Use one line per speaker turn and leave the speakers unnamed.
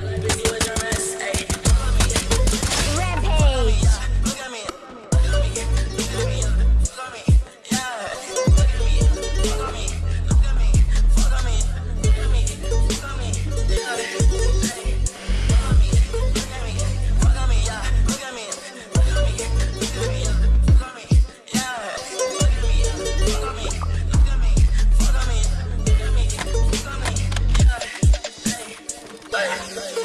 Bye. thing.